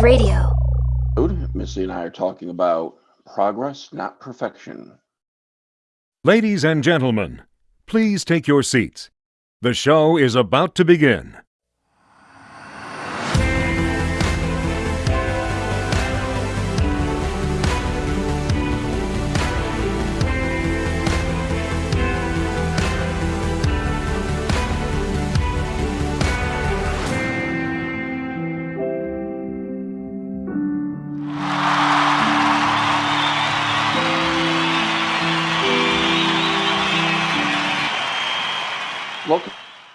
Wave Radio. Missy and I are talking about progress, not perfection. Ladies and gentlemen, please take your seats. The show is about to begin.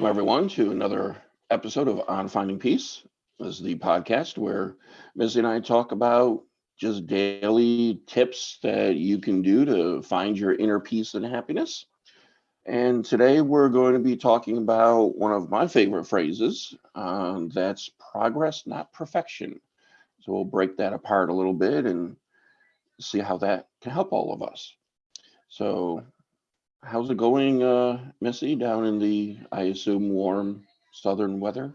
Welcome, everyone, to another episode of On Finding Peace. This is the podcast where Missy and I talk about just daily tips that you can do to find your inner peace and happiness. And today we're going to be talking about one of my favorite phrases um, that's progress, not perfection. So we'll break that apart a little bit and see how that can help all of us. So, How's it going, uh, Missy, down in the, I assume, warm southern weather?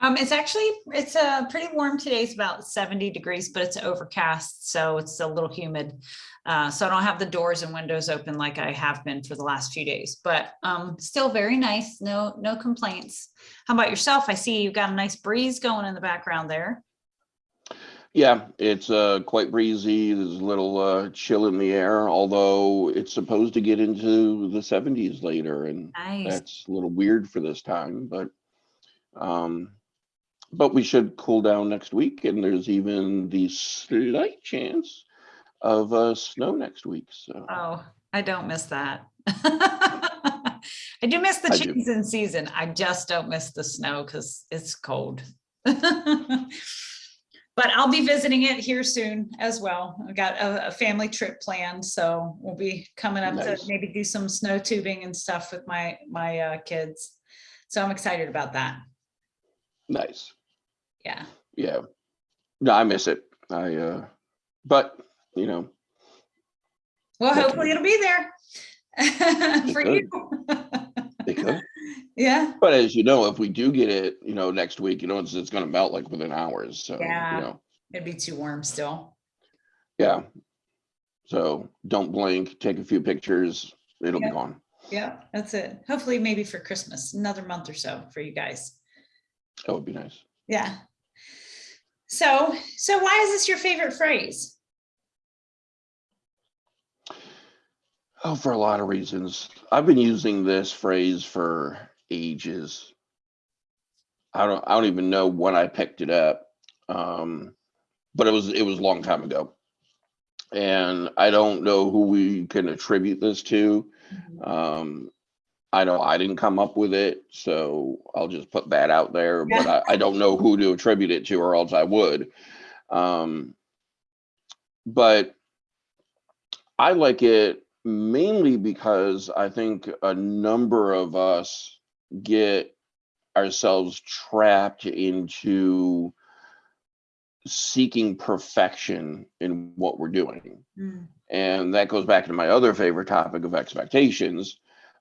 Um, it's actually, it's uh, pretty warm today. It's about 70 degrees, but it's overcast, so it's a little humid. Uh, so I don't have the doors and windows open like I have been for the last few days, but um, still very nice. No, no complaints. How about yourself? I see you've got a nice breeze going in the background there. Yeah, it's uh, quite breezy. There's a little uh, chill in the air, although it's supposed to get into the 70s later, and Nice. that's a little weird for this time. But um, but we should cool down next week, and there's even the slight chance of uh, snow next week. So Oh, I don't miss that. I do miss the I do. cheese in season. I just don't miss the snow because it's cold. But I'll be visiting it here soon as well. I've got a, a family trip planned, so we'll be coming up Nice. to maybe do some snow tubing and stuff with my, my uh, kids. So I'm excited about that. nice. Yeah. Yeah. No, I miss it. I uh, but you know, Well, hopefully it'll be there for you. Yeah. But as you know, if we do get it, you know, next week, you know, it's, it's going to melt like within hours. So, Yeah. you know, It'd be too warm still. yeah. So don't blink, take a few pictures. It'll be gone. Yeah, that's it. Hopefully maybe for Christmas, another month or so for you guys. That would be nice. Yeah. So, so why is this your favorite phrase? Oh, for a lot of reasons. I've been using this phrase for ages. I don't, I don't even know when I picked it up. Um, but it was, it was a long time ago. And I don't know who we can attribute this to. Um, I know I didn't come up with it, so I'll just put that out there, but I, I don't know who to attribute it to or else I would. Um, but I like it mainly because I think a number of us get ourselves trapped into seeking perfection in what we're doing. Mm, and that goes back to my other favorite topic of expectations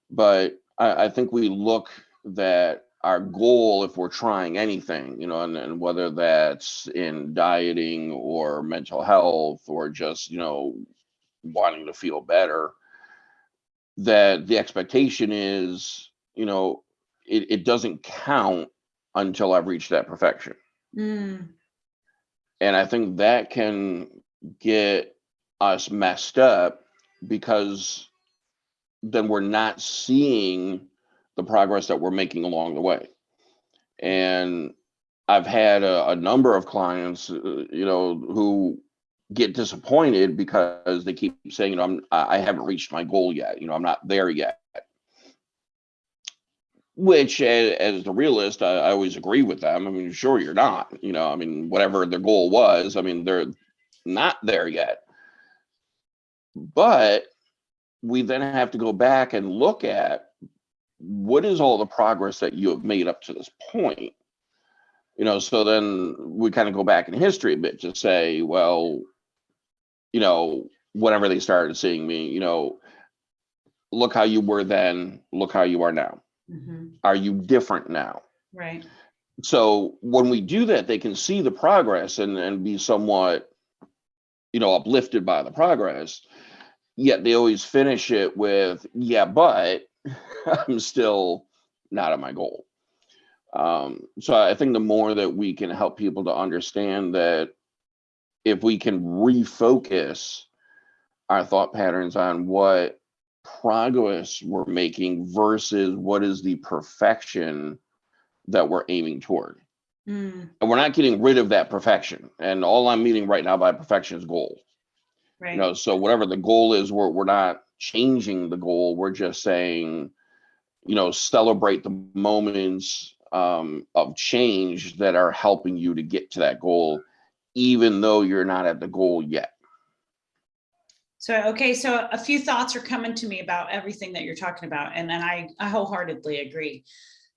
but I, I think we look that our goal if we're trying anything you know and, and whether that's in dieting or mental health or just you know wanting to feel better that the expectation is you know it, it doesn't count until i've reached that perfection mm, and I think that can get us messed up because then we're not seeing the progress that we're making along the way. And I've had a, a number of clients, uh, you know, who get disappointed because they keep saying, you know, I'm, I I haven't reached my goal yet. You know, I'm not there yet. Which, as the realist, I, I always agree with them. I mean, sure, you're not. You know, I mean, whatever their goal was, I mean, they're not there yet. But we then have to go back and look at what is all the progress that you have made up to this point. You know, so then we kind of go back in history a bit to say, well, you know, whenever they started seeing me, you know, look how you were then, look how you are now. Mhm, Are you different now? Right. so when we do that, they can see the progress and, and be somewhat, you know, uplifted by the progress. Yet they always finish it with, yeah, but I'm still not at my goal. Um, so I think the more that we can help people to understand that if we can refocus our thought patterns on what progress we're making versus what is the perfection that we're aiming toward. Mm, And we're not getting rid of that perfection. And all I'm meaning right now by perfection is goal. right. You know, so whatever the goal is, we're we're not changing the goal. We're just saying, you know, celebrate the moments um, of change that are helping you to get to that goal, even though you're not at the goal yet. So, okay, so a few thoughts are coming to me about everything that you're talking about, and then I, I wholeheartedly agree.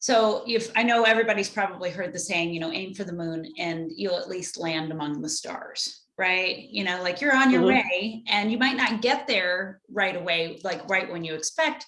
So if, I know everybody's probably heard the saying, you know, aim for the moon and you'll at least land among the stars, right? You know, like you're on your Mhm. way and you might not get there right away, like right when you expect.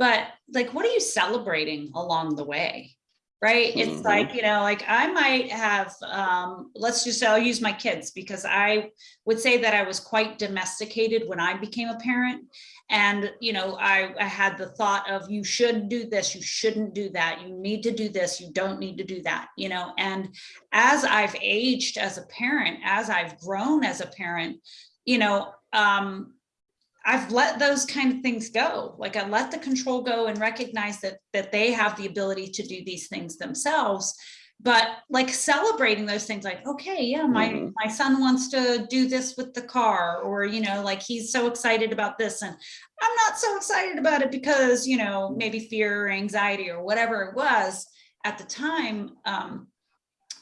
But like, what are you celebrating along the way? Right? It's Mhm. like, you know, like I might have, um, let's just, say I'll use my kids because I would say that I was quite domesticated when I became a parent. And, you know, I, I had the thought of you should do this, you shouldn't do that, you need to do this, you don't need to do that, you know. And as I've aged as a parent, as I've grown as a parent, you know, um, I've let those kind of things go. Like I let the control go and recognize that that they have the ability to do these things themselves. But like celebrating those things, like, okay, yeah, my Mhm. my son wants to do this with the car, or you know, like he's so excited about this, and I'm not so excited about it because, you know, maybe fear or anxiety or whatever it was at the time. Um,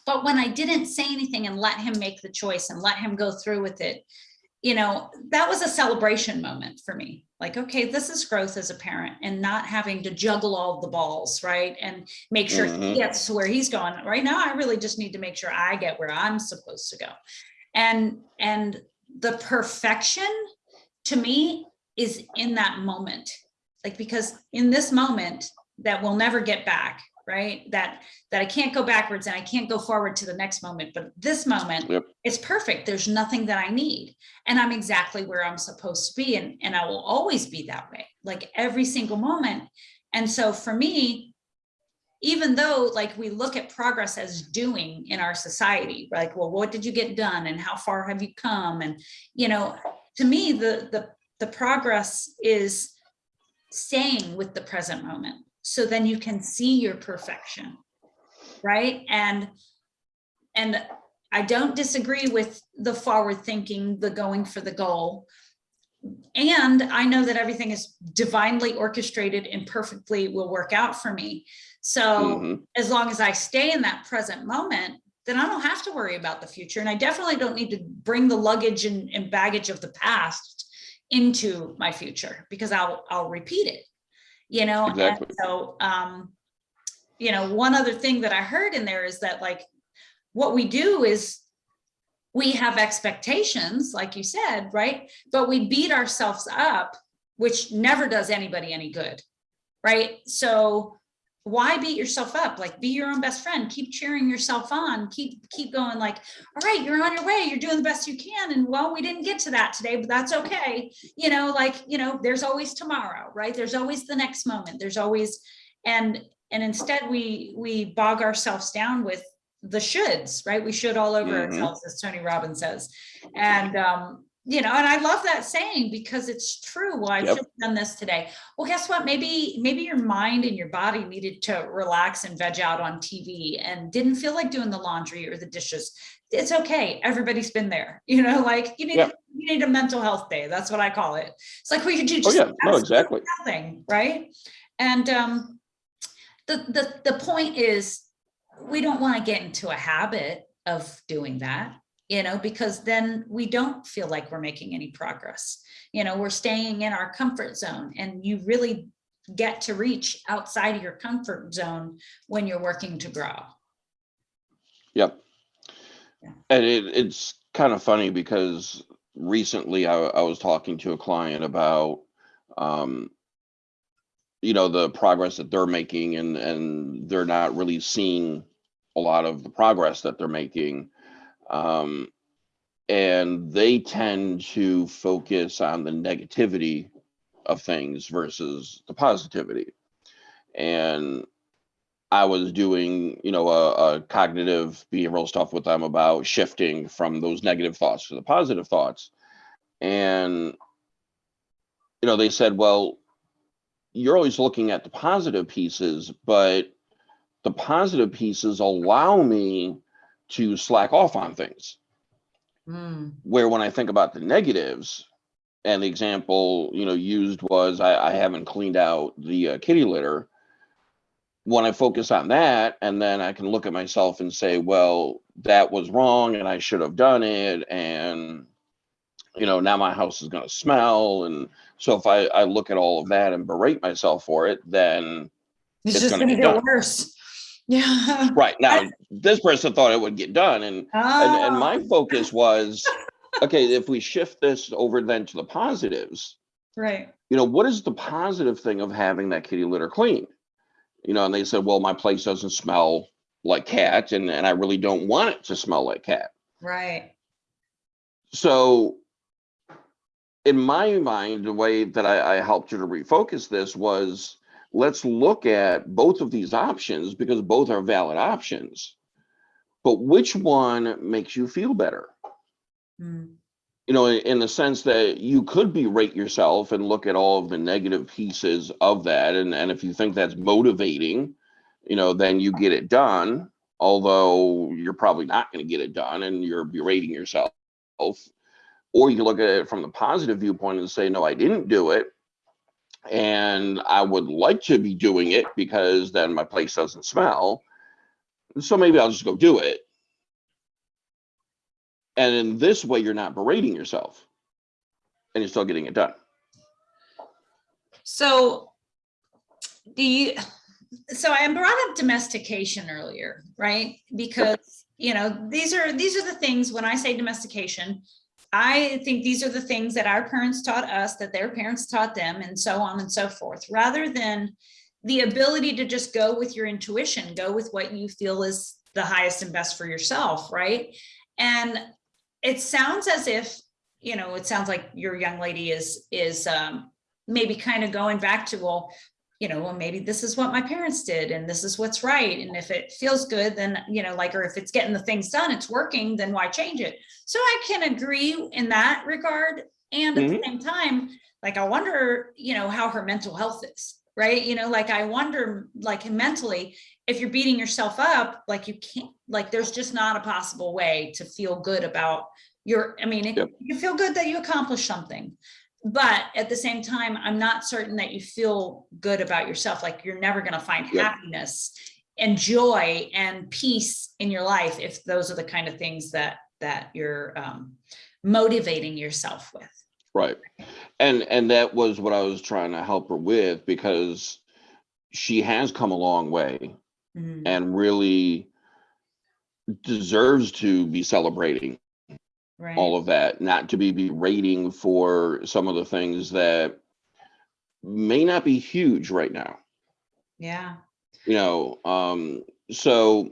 but when I didn't say anything and let him make the choice and let him go through with it, you know, that was a celebration moment for me. Like, okay, this is growth as a parent and not having to juggle all the balls, right? And make sure he Mhm. gets to where he's going. Right now, I really just need to make sure I get where I'm supposed to go. And and the perfection to me is in that moment. Like because in this moment that we'll never get back, right? That that I can't go backwards and I can't go forward to the next moment, but this moment Yep. it's perfect. There's nothing that I need. And I'm exactly where I'm supposed to be. And, and I will always be that way, like every single moment. And so for me, even though like we look at progress as doing in our society, like, well, what did you get done and how far have you come? And, you know, to me, the, the, the progress is staying with the present moment. So then you can see your perfection, right? And, and I don't disagree with the forward thinking, the going for the goal. And I know that everything is divinely orchestrated and perfectly will work out for me. So Mhm. as long as I stay in that present moment, then I don't have to worry about the future. And I definitely don't need to bring the luggage and, and baggage of the past into my future because I'll I'll repeat it. You know, and so um, you know, one other thing that I heard in there is that like what we do is we have expectations, like you said, right? But we beat ourselves up, which never does anybody any good, right? So why beat yourself up? Like be your own best friend, keep cheering yourself on, keep keep going like, all right, you're on your way, you're doing the best you can. And well, we didn't get to that today, but that's okay. You know, like, you know, there's always tomorrow, right? There's always the next moment. There's always and and instead we we bog ourselves down with the shoulds, right? We should all over Mhm. ourselves, as Tony Robbins says. And um, you know, and I love that saying because it's true. Well, I Yep. should have done this today. Well, guess what? Maybe, maybe your mind and your body needed to relax and veg out on TV and didn't feel like doing the laundry or the dishes. It's okay. Everybody's been there. You know, like you need Yep. you need a mental health day. That's what I call it. It's like we could do Oh, just yeah. No, exactly. nothing, right? And um, the the the point is, we don't want to get into a habit of doing that, you know, because then we don't feel like we're making any progress. You know, we're staying in our comfort zone, and you really get to reach outside of your comfort zone when you're working to grow. Yep. Yeah. And it, it's kind of funny because recently I, I was talking to a client about, um, you know, the progress that they're making and, and they're not really seeing a lot of the progress that they're making. Um, and they tend to focus on the negativity of things versus the positivity. And I was doing, you know, a, a cognitive behavioral stuff with them about shifting from those negative thoughts to the positive thoughts. And, you know, they said, well, you're always looking at the positive pieces, but the positive pieces allow me to slack off on things. Mm, Where when I think about the negatives, and the example you know used was I, I haven't cleaned out the uh, kitty litter. When I focus on that, and then I can look at myself and say, well, that was wrong, and I should have done it, and you know now my house is going to smell, and so if I I look at all of that and berate myself for it, then It's It's just gonna get get done. worse. Yeah. right now this person thought it would get done, and and, and my Oh, focus was okay if we shift this over then to the positives Right, you know what is the positive thing of having that kitty litter clean you know and they said well my place doesn't smell like cat and, and i really don't want it to smell like cat right. so in my mind the way that i, I helped you to refocus this was let's look at both of these options because both are valid options but which one makes you feel better Mm, you know, in, the sense that you could berate yourself and look at all of the negative pieces of that. And, and if you think that's motivating, you know, then you get it done. Although you're probably not going to get it done and you're berating yourself. Or you can look at it from the positive viewpoint and say, no, I didn't do it. And I would like to be doing it because then my place doesn't smell. So maybe I'll just go do it. And in this way, you're not berating yourself and you're still getting it done. So do you, so I brought up domestication earlier, right? Because, you know, these are, these are the things, when I say domestication, I think these are the things that our parents taught us, that their parents taught them, and so on and so forth, rather than the ability to just go with your intuition, go with what you feel is the highest and best for yourself, right? And it sounds as if, you know, it sounds like your young lady is, is um, maybe kind of going back to, well, you know, well, maybe this is what my parents did and this is what's right. And if it feels good, then, you know, like, or if it's getting the things done, it's working, then why change it? So I can agree in that regard. And at the mm-hmm. same time, like, I wonder, you know, how her mental health is, right? You know, like, I wonder, like, mentally, if you're beating yourself up, like, you can't, like, there's just not a possible way to feel good about your, I mean, it- Yep. you feel good that you accomplished something. But at the same time, I'm not certain that you feel good about yourself. Like you're never going to find happiness and joy and peace in your life if those are the kind of things that that you're um, motivating yourself with. Right. And and that was what I was trying to help her with because she has come a long way Mhm. and really deserves to be celebrating Right. all of that, not to be berating for some of the things that may not be huge right now. yeah. you know um so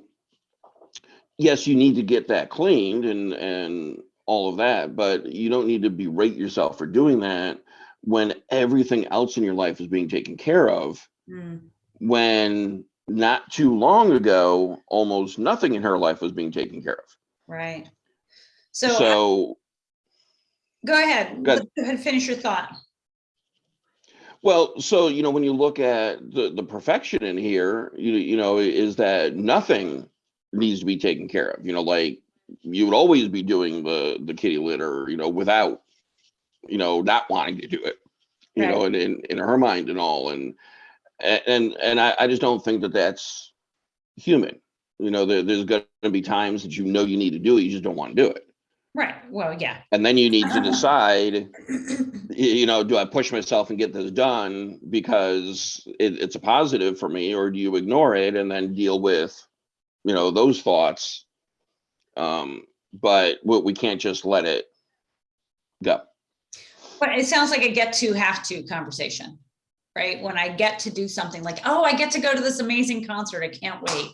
yes you need to get that cleaned and and all of that but you don't need to berate yourself for doing that when everything else in your life is being taken care of Mm, when not too long ago almost nothing in her life was being taken care of right. So, so go ahead. Go ahead. Go ahead. Finish your thought. Well, so you know, when you look at the the perfection in here, you you know, is that nothing needs to be taken care of. You know, like you would always be doing the the kitty litter, you know, without, you know, not wanting to do it. You know, and in in her mind and all, and and and I, I just don't think that that's human. You know, there, there's going to be times that you know you need to do it, you just don't want to do it, Right. Well, yeah. and then you need to decide you know, do I push myself and get this done because it, it's a positive for me, or do you ignore it and then deal with, you know, those thoughts? Um, but we, we can't just let it go. But it sounds like a get to have to conversation, right? When I get to do something like, oh, I get to go to this amazing concert, I can't wait.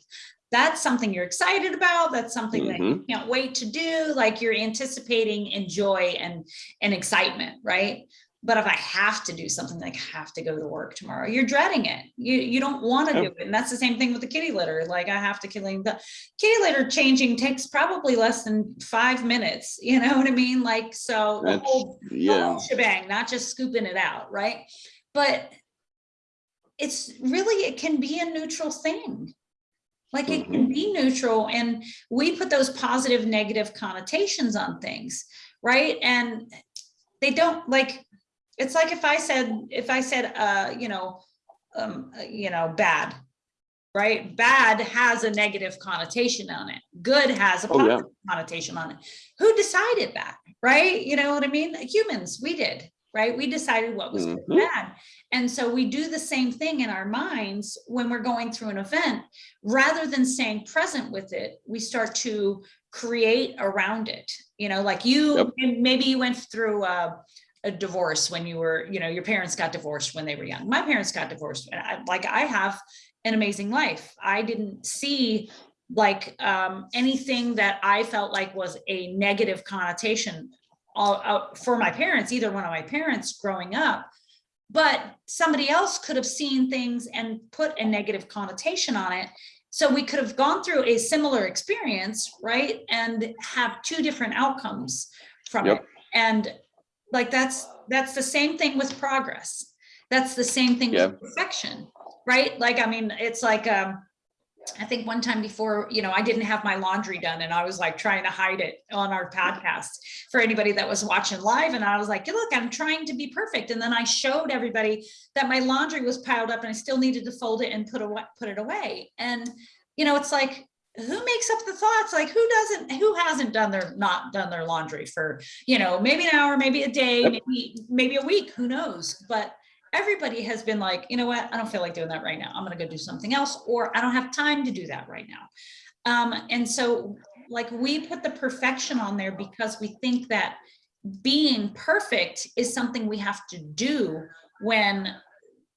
That's something you're excited about. That's something that you Mhm. can't wait to do. Like you're anticipating and joy and, and excitement, right? But if I have to do something like have to go to work tomorrow, you're dreading it. You, you don't want to Yep. do it. And that's the same thing with the kitty litter. Like I have to clean the kitty litter changing takes probably less than five minutes. You know what I mean? Like, so the whole the yeah, whole shebang, not just scooping it out, right? But it's really, it can be a neutral thing. Like it can be neutral and we put those positive, negative connotations on things, right? And they don't like, it's like if I said, if I said, uh, you know, um, uh, you know, bad, right? Bad has a negative connotation on it. Good has a Oh, yeah. positive connotation on it. Who decided that, right? You know what I mean? Humans, we did, right? We decided what was good and Mhm. bad. And so we do the same thing in our minds when we're going through an event. Rather than staying present with it, we start to create around it. You know, like you, Yep. maybe you went through a, a divorce when you were, you know, your parents got divorced when they were young. My parents got divorced. and I- Like I have an amazing life. I didn't see like um, anything that I felt like was a negative connotation all out for my parents, either one of my parents growing up. But somebody else could have seen things and put a negative connotation on it. So we could have gone through a similar experience, right? And have two different outcomes from it. And like that's that's the same thing with progress. That's the same thing Yeah. with perfection, right? Like, I mean, it's like um I think one time before, you know, I didn't have my laundry done and I was like trying to hide it on our podcast for anybody that was watching live. And I was like, look, I'm trying to be perfect. And then I showed everybody that my laundry was piled up and I still needed to fold it and put away, put it away. And, you know, it's like, who makes up the thoughts? Like who doesn't, who hasn't done their, not done their laundry for, you know, maybe an hour, maybe a day, maybe, maybe a week, who knows? But everybody has been like, you know what, I don't feel like doing that right now. I'm gonna go do something else, or I don't have time to do that right now. Um, and so like we put the perfection on there because we think that being perfect is something we have to do when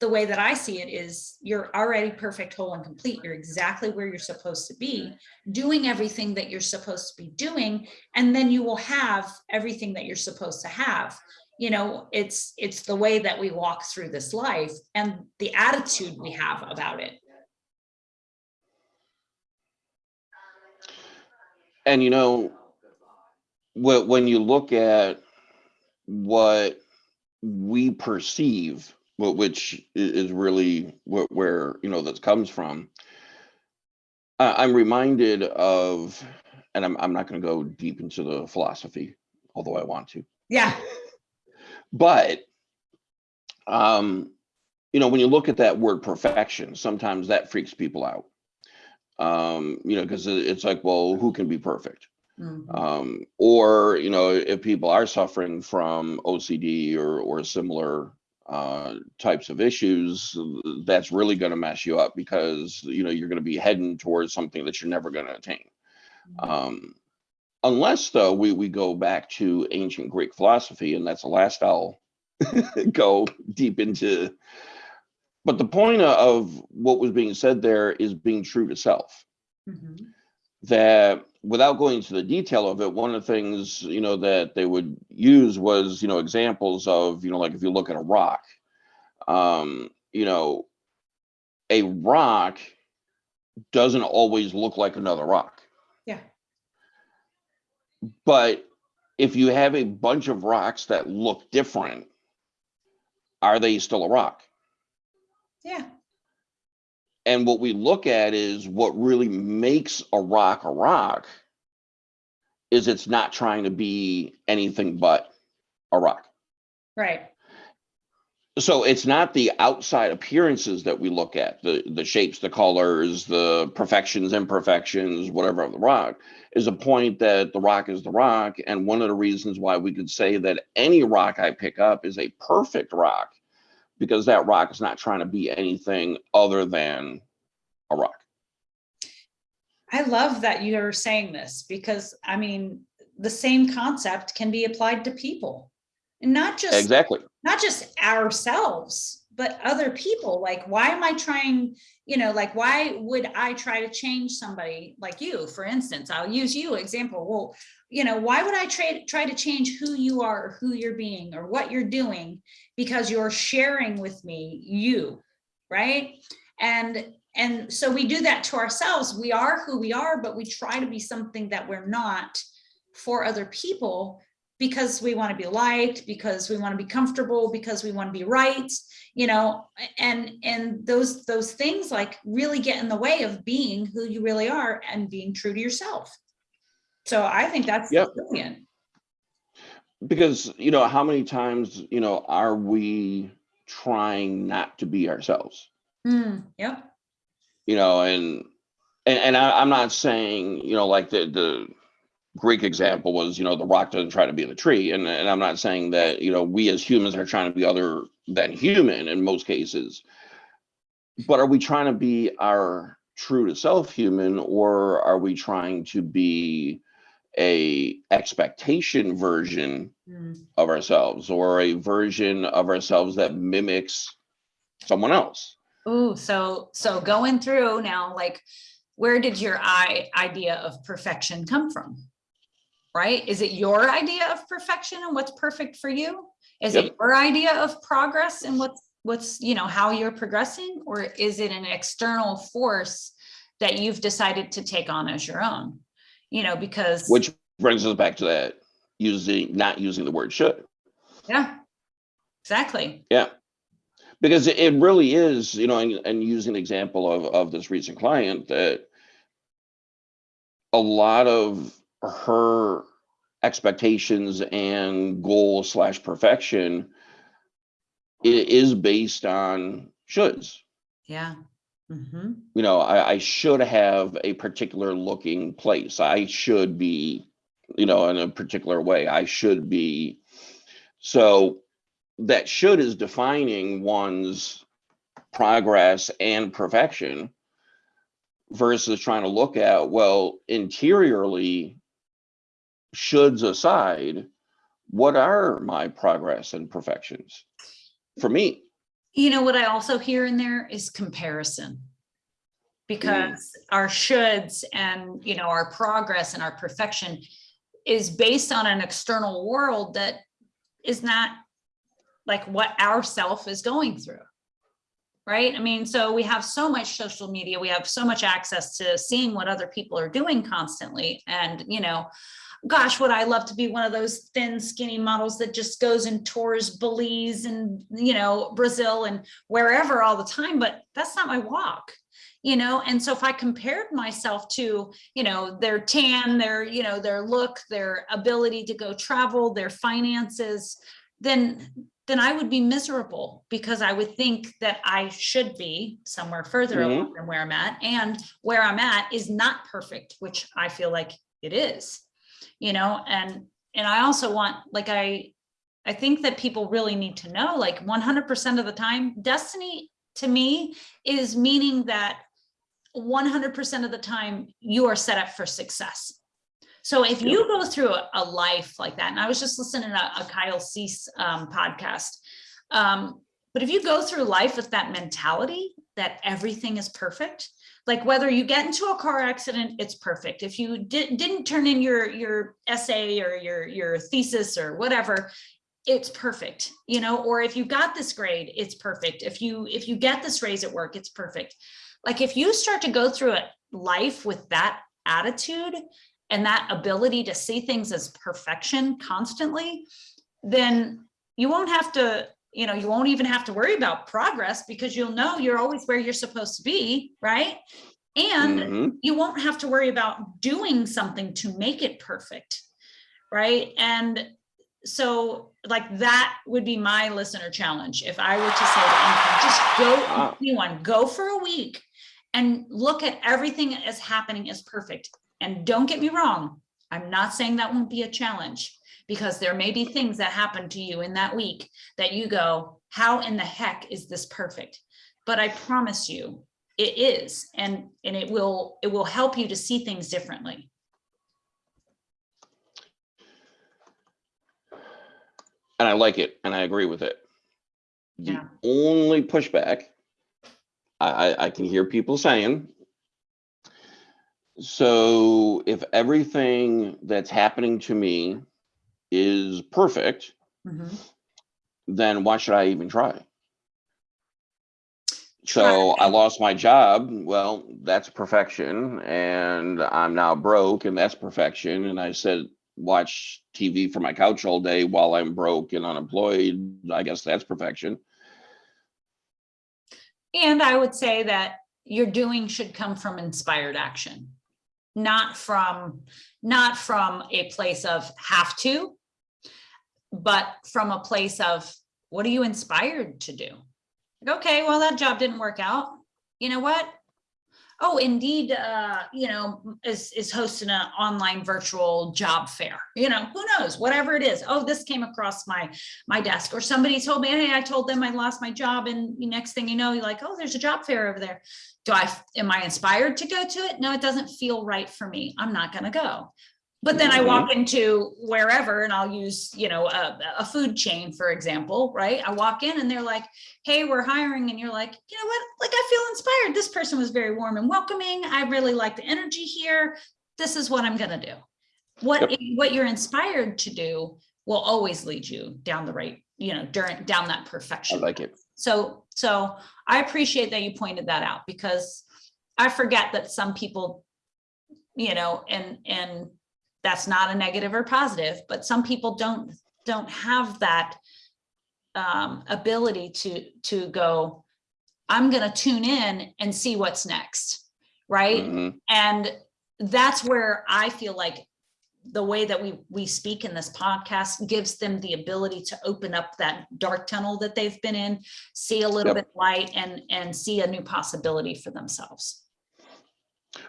the way that I see it is you're already perfect, whole and complete. You're exactly where you're supposed to be, doing everything that you're supposed to be doing, and then you will have everything that you're supposed to have you know it's it's the way that we walk through this life and the attitude we have about it and you know, when, when you look at what we perceive, wh- which is really wh- where, you know, this comes from, I'm reminded of, and I'm, I'm not going to go deep into the philosophy, although I want to. yeah But, um, you know, when you look at that word perfection, sometimes that freaks people out. Um, you know, because it's like, well, who can be perfect? Mhm. Um, or, you know, if people are suffering from OCD or, or similar uh, types of issues, that's really going to mess you up because, you know, you're going to be heading towards something that you're never going to attain. Um, unless though we, we go back to ancient Greek philosophy, and that's the last I'll go deep into. But the point of what was being said there is being true to self. Mhm. That without going into the detail of it, one of the things you know that they would use was you know examples of you know like if you look at a rock, um, you know, a rock doesn't always look like another rock. But if you have a bunch of rocks that look different, are they still a rock? yeah And what we look at is what really makes a rock a rock is it's not trying to be anything but a rock. right So it's not the outside appearances that we look at, the the shapes, the colors, the perfections, imperfections, whatever of the rock, is a point that the rock is the rock. And one of the reasons why we could say that any rock I pick up is a perfect rock, because that rock is not trying to be anything other than a rock. i love that you're saying this because i mean the same concept can be applied to people and not just Exactly. Not just ourselves but other people, like, why am I trying, you know, like, why would I try to change somebody like you, for instance, I'll use you example. Well, you know, why would I try, try to change who you are, or who you're being, or what you're doing? Because you're sharing with me, you, right? And, and so we do that to ourselves. We are who we are, but we try to be something that we're not for other people because we want to be liked, because we want to be comfortable, because we want to be right, you know, and, and those, those things like really get in the way of being who you really are and being true to yourself. So I think that's Yep. brilliant. Because, you know, how many times, you know, are we trying not to be ourselves? Hmm, yep. You know, and, and, and I, I'm not saying, you know, like the, the Greek example was, you know, the rock doesn't try to be the tree. And, and I'm not saying that, you know, we as humans are trying to be other than human in most cases. But are we trying to be our true to self human or are we trying to be a expectation version Hmm. of ourselves or a version of ourselves that mimics someone else. Ooh, so, so going through now, like, where did your I, idea of perfection come from? Right? Is it your idea of perfection and what's perfect for you? Is it your idea of progress and what's, what's, you know, how you're progressing? Or is it an external force that you've decided to take on as your own? You know, because. Which brings us back to that using not using the word should. Yeah, exactly. Yeah. Because it- it really is, you know, and, and using an example of, of this recent client that a lot of her expectations and goal slash perfection is based on shoulds. Yeah. hmm you know, I, I should have a particular looking place. I should be, you know, in a particular way. I should be. So that should is defining one's progress and perfection versus trying to look at, well, interiorly, shoulds aside, what are my progress and perfections for me? You know, what I also hear in there is comparison. Because mm. our shoulds and, you know, our progress and our perfection is based on an external world that is not like what our self is going through. Right? I mean, so we have so much social media, we have so much access to seeing what other people are doing constantly. And, you know, gosh, would I love to be one of those thin, skinny models that just goes and tours Belize and, you know, Brazil and wherever all the time, but that's not my walk. You know, and so if I compared myself to, you know, their tan, their, you know, their look, their ability to go travel, their finances, then then I would be miserable because I would think that I should be somewhere further Mhm. along than where I'm at. And where I'm at is not perfect, which I feel like it is you know, and, and I also want, like, I, I think that people really need to know, like, one hundred percent of the time, destiny to me is meaning that one hundred percent of the time you are set up for success. So if you go through a, a life like that, and I was just listening to a Kyle Cease um, podcast, um, but if you go through life with that mentality that everything is perfect, like whether you get into a car accident, it's perfect. If you di- didn't turn in your your essay or your your thesis or whatever, it's perfect. You know, or if you got this grade, it's perfect. If you if you get this raise at work, it's perfect. Like if you start to go through a life with that attitude and that ability to see things as perfection constantly, then you won't have to you know, you won't even have to worry about progress because you'll know you're always where you're supposed to be, right? And Mhm. you won't have to worry about doing something to make it perfect, right? And so like that would be my listener challenge. If I were to say to anyone, just go, Wow. anyone, go for a week and look at everything as happening as perfect. And don't get me wrong, I'm not saying that won't be a challenge because there may be things that happen to you in that week that you go, how in the heck is this perfect? But I promise you, it is, and, and it will, it will help you to see things differently. And I like it and I agree with it. The Yeah. only pushback I, I, I can hear people saying, so if everything that's happening to me is perfect, Mhm. then why should I even try? So I lost my job. Well, that's perfection. And I'm now broke and that's perfection. And I said, watch TV from my couch all day while I'm broke and unemployed. I guess that's perfection. And I would say that your doing should come from inspired action, not from, not from a place of have to, but from a place of what are you inspired to do? Like, Okay, well, that job didn't work out. You know what? Oh, Indeed, uh, you know, is, is hosting an online virtual job fair. You know, who knows, whatever it is. Oh, this came across my, my desk or somebody told me, hey, I told them I lost my job and the next thing you know, you're like, oh, there's a job fair over there. Do I, am I inspired to go to it? No, it doesn't feel right for me. I'm not gonna go. But then I mm-hmm. walk into wherever and I'll use, you know, a, a food chain, for example, right? I walk in and they're like, hey, we're hiring. And you're like, you know what? Like, I feel inspired. This person was very warm and welcoming. I really like the energy here. This is what I'm gonna do. What, what you're inspired to do will always lead you down the right, you know, during, down that perfection. I like it. So, so I appreciate that you pointed that out because I forget that some people, you know, and, and that's not a negative or positive, but some people don't, don't have that um, ability to, to go, I'm gonna tune in and see what's next, right? Mhm. And that's where I feel like the way that we, we speak in this podcast gives them the ability to open up that dark tunnel that they've been in, see a little Yep. bit light and, and see a new possibility for themselves.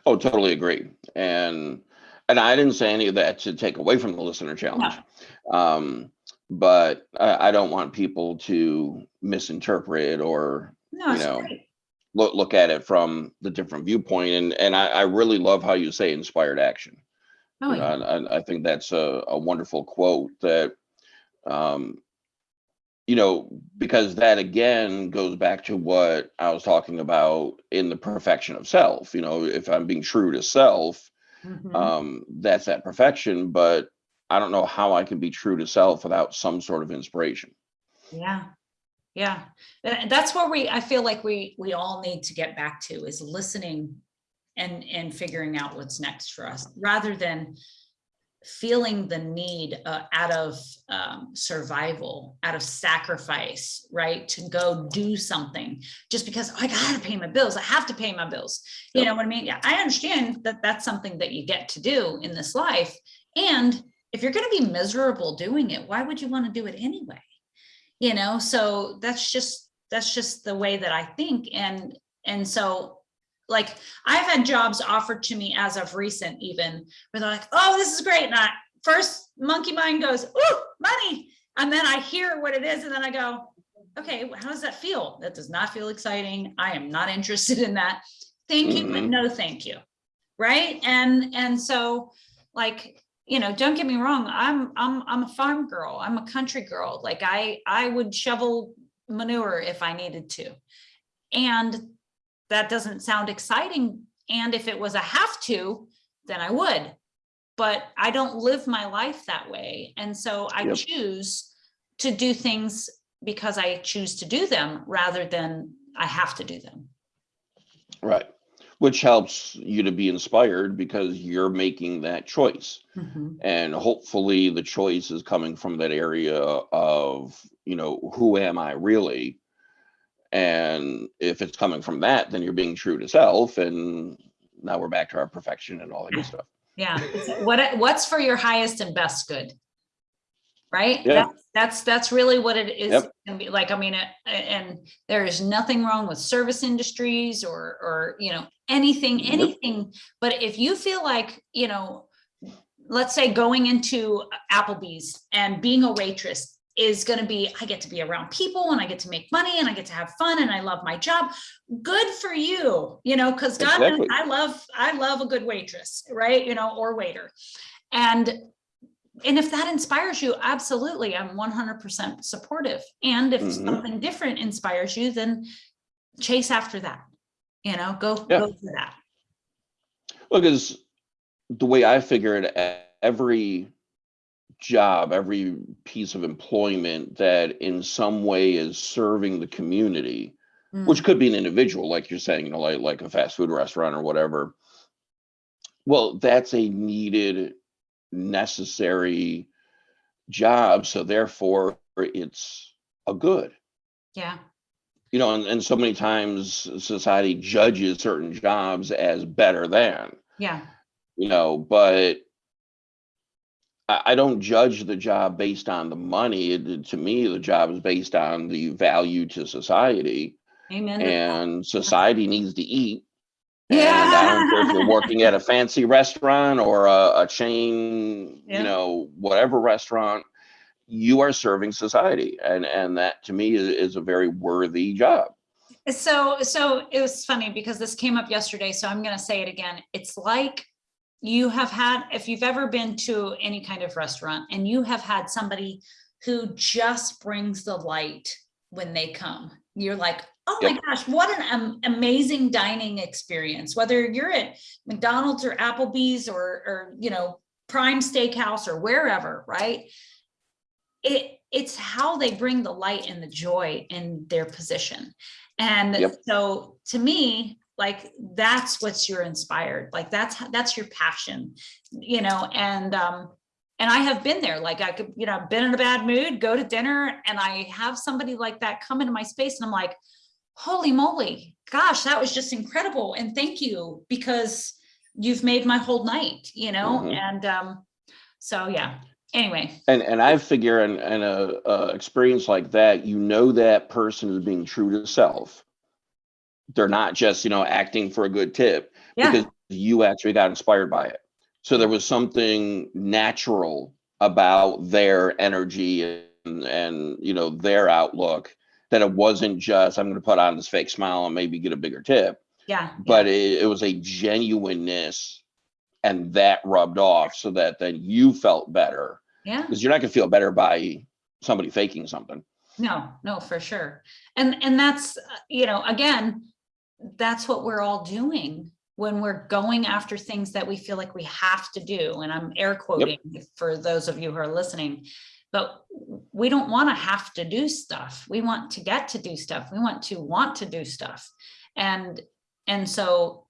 Oh, totally agree. And and I didn't say any of that to take away from the listener challenge. Um, but I, I don't want people to misinterpret or No, You know, great. look look at it from the different viewpoint. And and I, I really love how you say inspired action. Oh, yeah. and I think that's a, a wonderful quote that, um, you know, because that again goes back to what I was talking about in the perfection of self. You know, if I'm being true to self, Mhm. um, that's that perfection. But I don't know how I can be true to self without some sort of inspiration. Yeah. Yeah. That's where we, I feel like we, we all need to get back to is listening and, and figuring out what's next for us rather than feeling the need uh, out of um, survival, out of sacrifice, right? To go do something just because "Oh, I gotta pay my bills. I have to pay my bills. You Yep. know what I mean? Yeah, I understand that that's something that you get to do in this life. And if you're gonna be miserable doing it, why would you want to do it anyway? You know, so that's just, that's just the way that I think. And, and so like I've had jobs offered to me as of recent even where they're like, oh, this is great. And I first monkey mind goes, oh, money. And then I hear what it is and then I go, okay, how does that feel? That does not feel exciting. I am not interested in that. Thank you, but Mhm. no, thank you. Right. And, and so like, you know, don't get me wrong. I'm, I'm, I'm a farm girl. I'm a country girl. Like I, I would shovel manure if I needed to. And that doesn't sound exciting. And if it was a have to, then I would. But I don't live my life that way. And so I Yep. choose to do things because I choose to do them rather than I have to do them. Right. Which helps you to be inspired because you're making that choice. Mm-hmm. And hopefully the choice is coming from that area of, you know, who am I really? And if it's coming from that, then you're being true to self. And now we're back to our perfection and all that good stuff. Yeah, what, what's for your highest and best good? Right? Yeah. That's, that's, that's really what it is. Yep. gonna be Like, I mean, uh, and there is nothing wrong with service industries or, or, you know, anything, anything. But if you feel like, you know, let's say going into Applebee's and being a waitress is gonna be, I get to be around people and I get to make money and I get to have fun and I love my job. Good for you, you know, because God, knows Exactly. I love, I love a good waitress, right? You know, or waiter. And and if that inspires you, absolutely, I'm one hundred percent supportive. And if Mhm. something different inspires you, then chase after that. You know, go, Yeah. go for that. Well, because the way I figure it, every job, every piece of employment that in some way is serving the community, Mm, which could be an individual, like you're saying, you know, like like a fast food restaurant or whatever. Well, that's a needed, necessary job, so therefore it's a good. Yeah, You know, and, and so many times society judges certain jobs as better than. yeah, you know, but I, don't judge the job based on the money. It, to me, the job is based on the value to society, amen. and society needs to eat. And I don't care if you're working at a fancy restaurant or a, a chain, Yeah. you know, whatever restaurant, you are serving society, and and that to me is, is a very worthy job. So, so it was funny because this came up yesterday, so I'm gonna say it again. It's like you have had, if you've ever been to any kind of restaurant and you have had somebody who just brings the light when they come, you're like, oh my gosh, what an am- amazing dining experience. Whether you're at McDonald's or Applebee's or, or, you know, Prime Steakhouse or wherever, right? It, it's how they bring the light and the joy in their position. And Yep. so to me, like that's what's you're inspired. Like that's that's your passion, you know, and um and I have been there. Like I could, you know, been in a bad mood, go to dinner, and I have somebody like that come into my space, and I'm like, holy moly, gosh, that was just incredible. And thank you because you've made my whole night, you know, Mhm. and um, so yeah. Anyway, And and I figure in, in a, a experience like that, you know that person is being true to self. They're not just you know acting for a good tip yeah, because you actually got inspired by it. So there was something natural about their energy and and you know their outlook that it wasn't just I'm going to put on this fake smile and maybe get a bigger tip, yeah, but it, it was a genuineness, and that rubbed off so that then you felt better yeah. because you're not going to feel better by somebody faking something. No, no, for sure. And, and that's, uh, you know, again, that's what we're all doing when we're going after things that we feel like we have to do. And I'm air quoting for those of you who are listening, but we don't want to have to do stuff. We want to get to do stuff. We want to want to do stuff. And, and so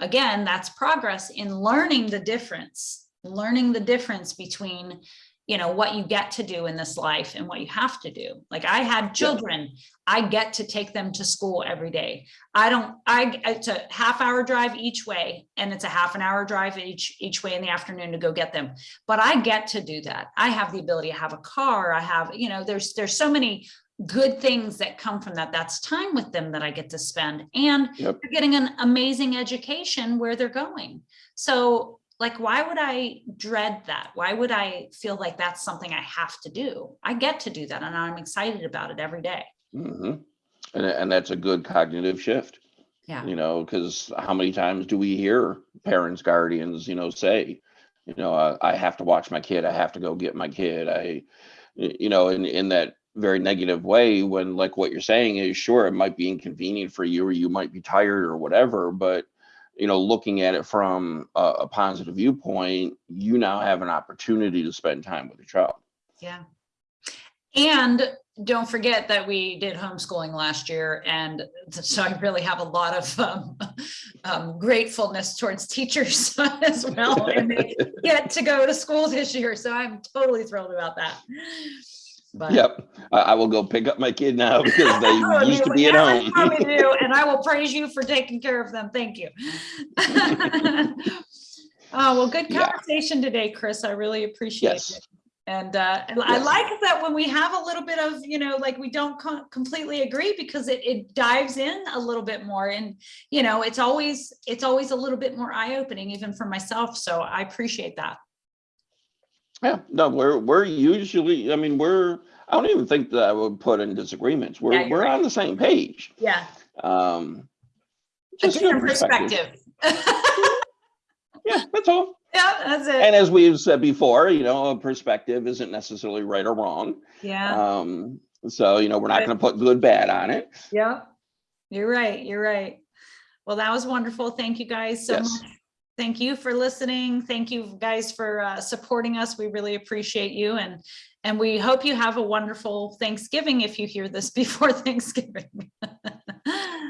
again, that's progress in learning the difference, learning the difference between you know what you get to do in this life and what you have to do. Like i had children. I get to take them to school every day. I don't i it's a half hour drive each way and it's a half an hour drive each each way in the afternoon to go get them. But i get to do that. I have the ability to have a car. I have you know there's there's so many good things that come from that. That's time with them that i get to spend. And Yep. they're getting an amazing education where they're going. So like why would i dread that? Why would i feel like that's something i have to do? I get to do that and i'm excited about it every day. Hmm And and that's a good cognitive shift. yeah. You know because how many times do we hear parents guardians you know say you know I, I have to watch my kid. I have to go get my kid. I you know in in that very negative way when like what you're saying is sure it might be inconvenient for you or you might be tired or whatever but you know looking at it from a, a positive viewpoint you now have an opportunity to spend time with your child. Yeah. And don't forget that we did homeschooling last year and so i really have a lot of um, um, gratefulness towards teachers as well and they get to go to school this year so i'm totally thrilled about that but yep I, I will go pick up my kid now because they Oh, used to be at yeah, I home do, And I will praise you for taking care of them. Thank you. Oh, well, good Yeah. conversation today, Chris. I really appreciate Yes. it. And uh, and I like that when we have a little bit of, you know, like we don't co- completely agree because it, it dives in a little bit more. And, you know, it's always, it's always a little bit more eye-opening even for myself. So I appreciate that. Yeah, no, we're we're usually, I mean, we're I don't even think that I would put in disagreements. We're Yeah, we're right. on the same page. Yeah. Um just your different perspective. Yeah, that's all. Yeah, that's it. And as we've said before, you know, a perspective isn't necessarily right or wrong. Yeah, Um, so, you know, we're not going to put good, bad on it. yeah. You're right, you're right. Well, that was wonderful. Thank you guys so Yes. much. Thank you for listening. Thank you guys for uh, supporting us. We really appreciate you and and we hope you have a wonderful Thanksgiving if you hear this before Thanksgiving.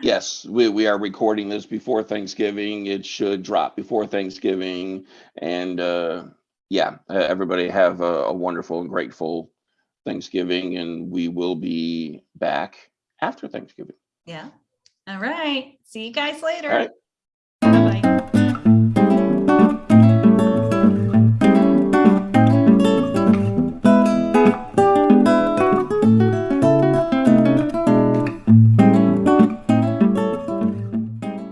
Yes, we, we are recording this before Thanksgiving. It should drop before Thanksgiving. And uh, yeah, uh, everybody have a, a wonderful and grateful Thanksgiving. And we will be back after Thanksgiving. Yeah. All right. See you guys later. right. Bye-bye.